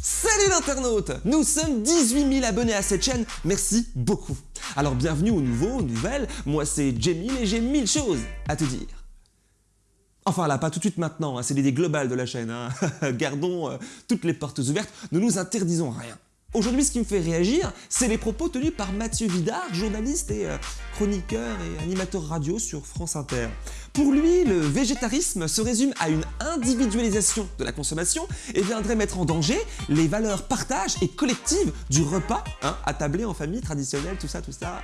Salut l'internaute Nous sommes 18 000 abonnés à cette chaîne, merci beaucoup Alors bienvenue aux nouveaux, aux nouvelles, moi c'est Jamie et j'ai mille choses à te dire. Enfin là, pas tout de suite maintenant, hein, c'est l'idée globale de la chaîne, hein. gardons euh, toutes les portes ouvertes, ne nous interdisons rien. Aujourd'hui, ce qui me fait réagir, c'est les propos tenus par Mathieu Vidard, journaliste et euh, chroniqueur et animateur radio sur France Inter. Pour lui, le végétarisme se résume à une individualisation de la consommation et viendrait mettre en danger les valeurs partage et collectives du repas, hein, attablé en famille traditionnelle, tout ça, tout ça.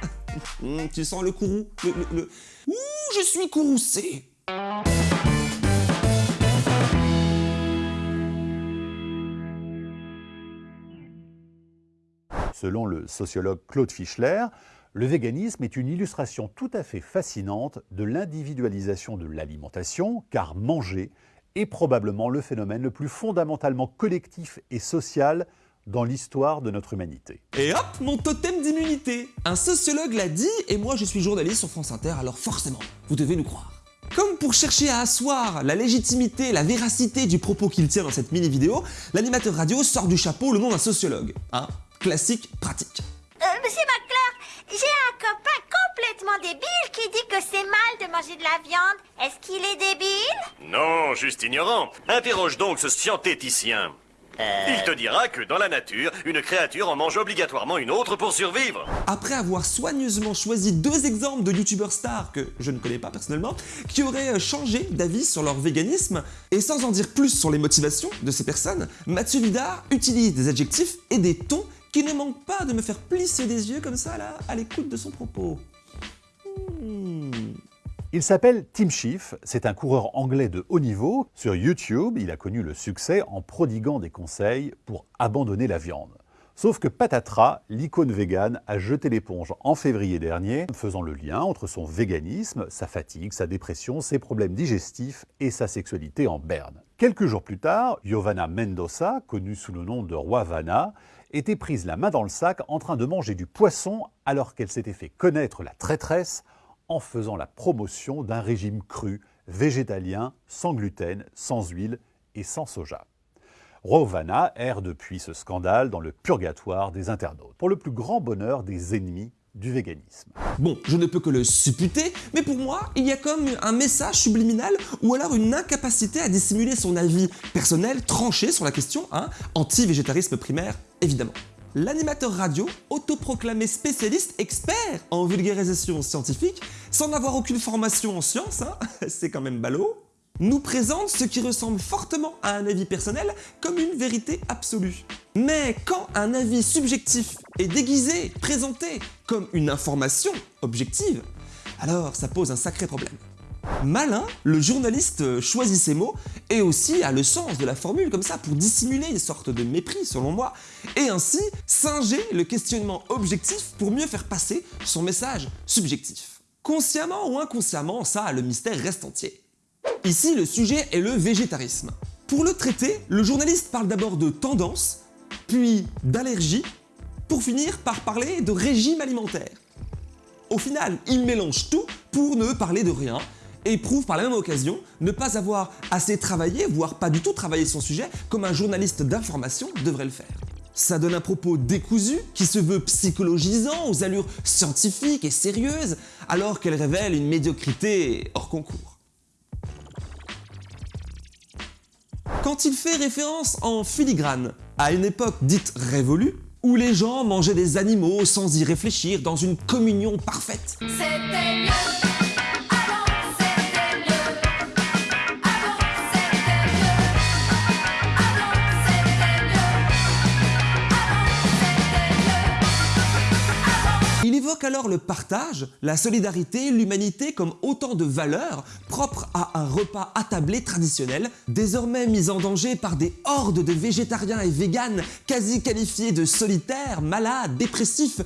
Hum, tu sens le courroux, le, le... Ouh, je suis courroucé Selon le sociologue Claude Fischler, le véganisme est une illustration tout à fait fascinante de l'individualisation de l'alimentation, car manger est probablement le phénomène le plus fondamentalement collectif et social dans l'histoire de notre humanité. Et hop, mon totem d'immunité Un sociologue l'a dit, et moi je suis journaliste sur France Inter, alors forcément, vous devez nous croire. Comme pour chercher à asseoir la légitimité, la véracité du propos qu'il tient dans cette mini-vidéo, l'animateur radio sort du chapeau le nom d'un sociologue. Hein classique, pratique. Euh, Monsieur McClure, j'ai un copain complètement débile qui dit que c'est mal de manger de la viande. Est-ce qu'il est débile? Non, juste ignorant. Interroge donc ce scientéticien. Il te dira que dans la nature, une créature en mange obligatoirement une autre pour survivre. Après avoir soigneusement choisi deux exemples de youtubeurs stars que je ne connais pas personnellement, qui auraient changé d'avis sur leur véganisme, et sans en dire plus sur les motivations de ces personnes, Mathieu Vidard utilise des adjectifs et des tons qui ne manquent pas de me faire plisser des yeux comme ça là, à l'écoute de son propos. Hmm. Il s'appelle Tim Schiff, c'est un coureur anglais de haut niveau. Sur YouTube, il a connu le succès en prodiguant des conseils pour abandonner la viande. Sauf que patatras, l'icône végane a jeté l'éponge en février dernier, faisant le lien entre son véganisme, sa fatigue, sa dépression, ses problèmes digestifs et sa sexualité en berne. Quelques jours plus tard, Giovanna Mendoza, connue sous le nom de Roi était prise la main dans le sac en train de manger du poisson alors qu'elle s'était fait connaître la traîtresse en faisant la promotion d'un régime cru, végétalien, sans gluten, sans huile et sans soja. Rovana erre depuis ce scandale dans le purgatoire des internautes, pour le plus grand bonheur des ennemis du véganisme. Bon, je ne peux que le supputer, mais pour moi, il y a comme un message subliminal ou alors une incapacité à dissimuler son avis personnel tranché sur la question, hein, anti-végétarisme primaire, évidemment l'animateur radio, autoproclamé spécialiste, expert en vulgarisation scientifique, sans avoir aucune formation en sciences, hein, c'est quand même ballot, nous présente ce qui ressemble fortement à un avis personnel comme une vérité absolue. Mais quand un avis subjectif est déguisé, présenté comme une information objective, alors ça pose un sacré problème. Malin, le journaliste choisit ses mots et aussi a le sens de la formule comme ça pour dissimuler une sorte de mépris selon moi et ainsi singer le questionnement objectif pour mieux faire passer son message subjectif. Consciemment ou inconsciemment, ça, le mystère reste entier. Ici, le sujet est le végétarisme. Pour le traiter, le journaliste parle d'abord de tendance, puis d'allergie, pour finir par parler de régime alimentaire. Au final, il mélange tout pour ne parler de rien et prouve par la même occasion ne pas avoir assez travaillé, voire pas du tout travaillé son sujet, comme un journaliste d'information devrait le faire. Ça donne un propos décousu qui se veut psychologisant aux allures scientifiques et sérieuses, alors qu'elle révèle une médiocrité hors concours. Quand il fait référence en filigrane à une époque dite révolue, où les gens mangeaient des animaux sans y réfléchir dans une communion parfaite. Alors le partage, la solidarité, l'humanité comme autant de valeurs propres à un repas attablé traditionnel, désormais mis en danger par des hordes de végétariens et véganes quasi qualifiés de solitaires, malades, dépressifs,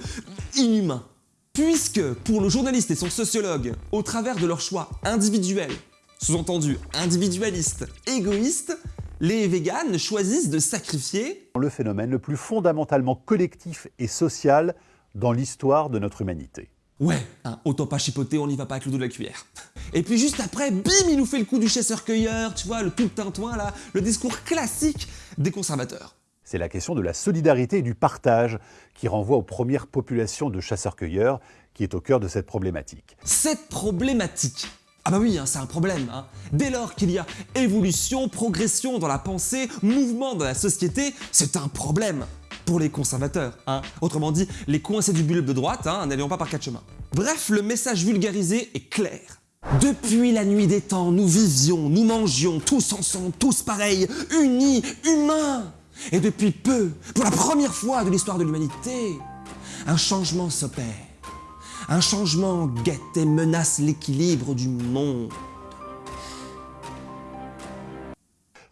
inhumains. Puisque, pour le journaliste et son sociologue, au travers de leurs choix individuels, sous-entendu individualistes, égoïstes, les véganes choisissent de sacrifier le phénomène le plus fondamentalement collectif et social dans l'histoire de notre humanité. Ouais, hein, autant pas chipoter, on n'y va pas avec le dos de la cuillère. Et puis juste après, bim, il nous fait le coup du chasseur-cueilleur, tu vois, le tout tintouin là, le discours classique des conservateurs. C'est la question de la solidarité et du partage qui renvoie aux premières populations de chasseurs-cueilleurs qui est au cœur de cette problématique. Cette problématique ah bah oui, hein, c'est un problème. Hein. Dès lors qu'il y a évolution, progression dans la pensée, mouvement dans la société, c'est un problème pour les conservateurs. Hein. Autrement dit, les coincés du bulbe de droite, hein, n'allions pas par quatre chemins. Bref, le message vulgarisé est clair. Depuis la nuit des temps, nous vivions, nous mangions, tous ensemble, tous pareils, unis, humains. Et depuis peu, pour la première fois de l'histoire de l'humanité, un changement s'opère. Un changement guette et menace l'équilibre du monde.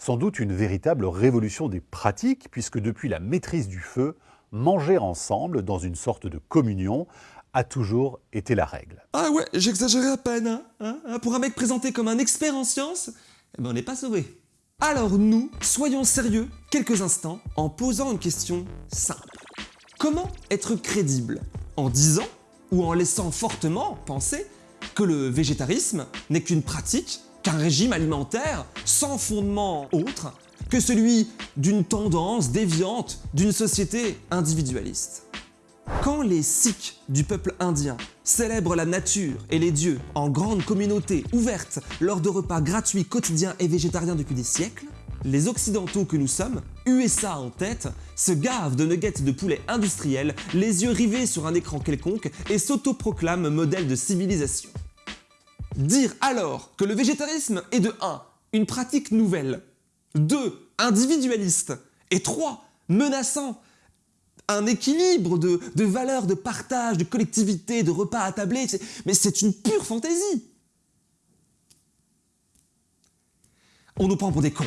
Sans doute une véritable révolution des pratiques, puisque depuis la maîtrise du feu, manger ensemble dans une sorte de communion a toujours été la règle. Ah ouais, j'exagérais à peine. Hein, hein, hein. Pour un mec présenté comme un expert en sciences, eh ben on n'est pas sauvé. Alors nous, soyons sérieux quelques instants en posant une question simple. Comment être crédible En disant ou en laissant fortement penser que le végétarisme n'est qu'une pratique, qu'un régime alimentaire sans fondement autre que celui d'une tendance déviante d'une société individualiste. Quand les Sikhs du peuple indien célèbrent la nature et les dieux en grande communauté ouverte lors de repas gratuits quotidiens et végétariens depuis des siècles, les Occidentaux que nous sommes, USA en tête, se gavent de nuggets de poulet industriels, les yeux rivés sur un écran quelconque et s'autoproclament modèle de civilisation. Dire alors que le végétarisme est de 1. une pratique nouvelle, 2. individualiste, et 3. menaçant un équilibre de, de valeurs, de partage, de collectivité, de repas à tabler, mais c'est une pure fantaisie. On nous prend pour des cons.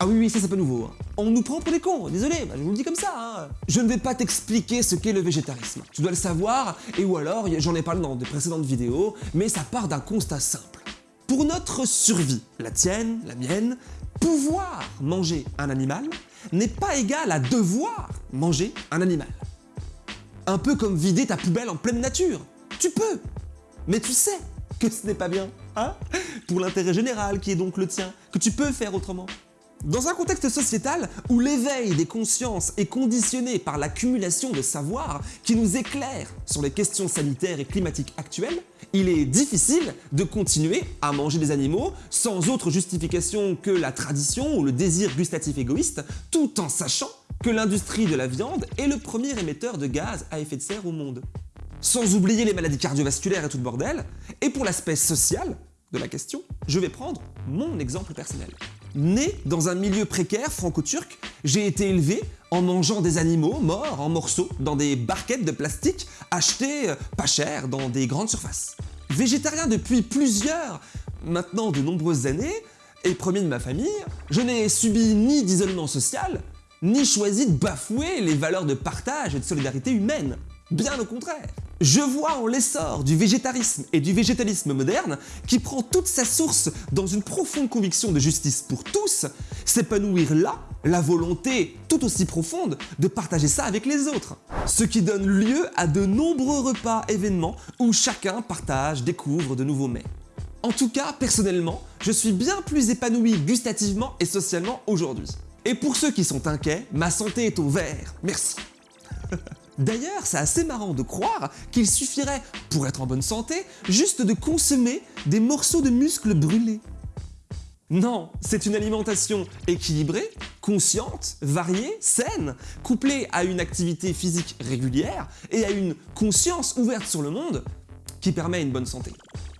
Ah oui, oui, ça c'est pas nouveau. Hein. On nous prend pour des cons, désolé, bah, je vous le dis comme ça. Hein. Je ne vais pas t'expliquer ce qu'est le végétarisme. Tu dois le savoir, et ou alors, j'en ai parlé dans de précédentes vidéos, mais ça part d'un constat simple. Pour notre survie, la tienne, la mienne, pouvoir manger un animal n'est pas égal à devoir manger un animal. Un peu comme vider ta poubelle en pleine nature. Tu peux, mais tu sais que ce n'est pas bien, hein Pour l'intérêt général qui est donc le tien, que tu peux faire autrement. Dans un contexte sociétal où l'éveil des consciences est conditionné par l'accumulation de savoir qui nous éclaire sur les questions sanitaires et climatiques actuelles, il est difficile de continuer à manger des animaux sans autre justification que la tradition ou le désir gustatif égoïste, tout en sachant que l'industrie de la viande est le premier émetteur de gaz à effet de serre au monde. Sans oublier les maladies cardiovasculaires et tout le bordel, et pour l'aspect social de la question, je vais prendre mon exemple personnel. Né dans un milieu précaire franco-turc, j'ai été élevé en mangeant des animaux morts en morceaux dans des barquettes de plastique achetées euh, pas cher dans des grandes surfaces. Végétarien depuis plusieurs, maintenant de nombreuses années, et premier de ma famille, je n'ai subi ni d'isolement social, ni choisi de bafouer les valeurs de partage et de solidarité humaine. Bien au contraire. Je vois en l'essor du végétarisme et du végétalisme moderne, qui prend toute sa source dans une profonde conviction de justice pour tous, s'épanouir là la volonté tout aussi profonde de partager ça avec les autres. Ce qui donne lieu à de nombreux repas événements où chacun partage, découvre de nouveaux mets. En tout cas, personnellement, je suis bien plus épanoui gustativement et socialement aujourd'hui. Et pour ceux qui sont inquiets, ma santé est au vert. Merci. D'ailleurs, c'est assez marrant de croire qu'il suffirait, pour être en bonne santé, juste de consommer des morceaux de muscles brûlés. Non, c'est une alimentation équilibrée, consciente, variée, saine, couplée à une activité physique régulière et à une conscience ouverte sur le monde qui permet une bonne santé.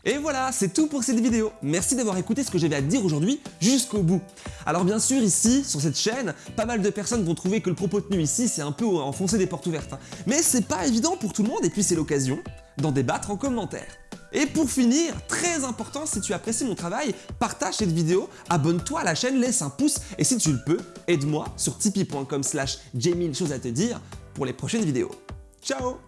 Et voilà, c'est tout pour cette vidéo. Merci d'avoir écouté ce que j'avais à dire aujourd'hui jusqu'au bout. Alors bien sûr, ici, sur cette chaîne, pas mal de personnes vont trouver que le propos tenu ici, c'est un peu enfoncer des portes ouvertes. Hein. Mais c'est pas évident pour tout le monde, et puis c'est l'occasion d'en débattre en commentaire. Et pour finir, très important, si tu apprécies mon travail, partage cette vidéo, abonne-toi à la chaîne, laisse un pouce, et si tu le peux, aide-moi sur tipeee.com slash chose à te dire pour les prochaines vidéos. Ciao